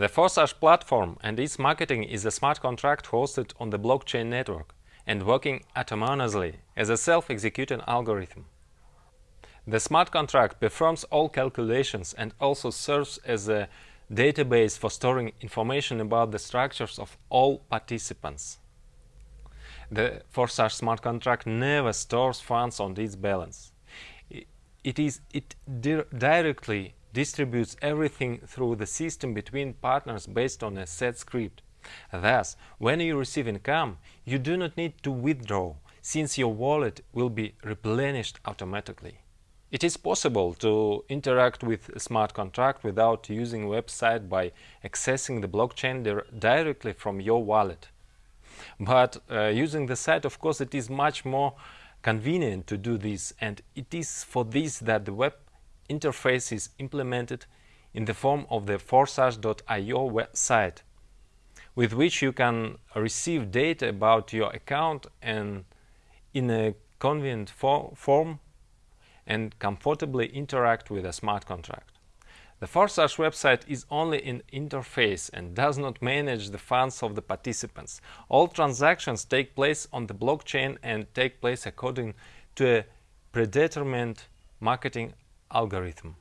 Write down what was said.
The Forsage platform and its marketing is a smart contract hosted on the blockchain network and working autonomously as a self-executing algorithm. The smart contract performs all calculations and also serves as a database for storing information about the structures of all participants. The Forsage smart contract never stores funds on its balance. It, is, it di directly distributes everything through the system between partners based on a set script. Thus, when you receive income, you do not need to withdraw, since your wallet will be replenished automatically. It is possible to interact with a smart contract without using website by accessing the blockchain directly from your wallet. But uh, using the site, of course, it is much more convenient to do this, and it is for this that the web interface is implemented in the form of the forsage.io website, with which you can receive data about your account and in a convenient for form and comfortably interact with a smart contract. The Forsage website is only an interface and does not manage the funds of the participants. All transactions take place on the blockchain and take place according to a predetermined marketing algorithm.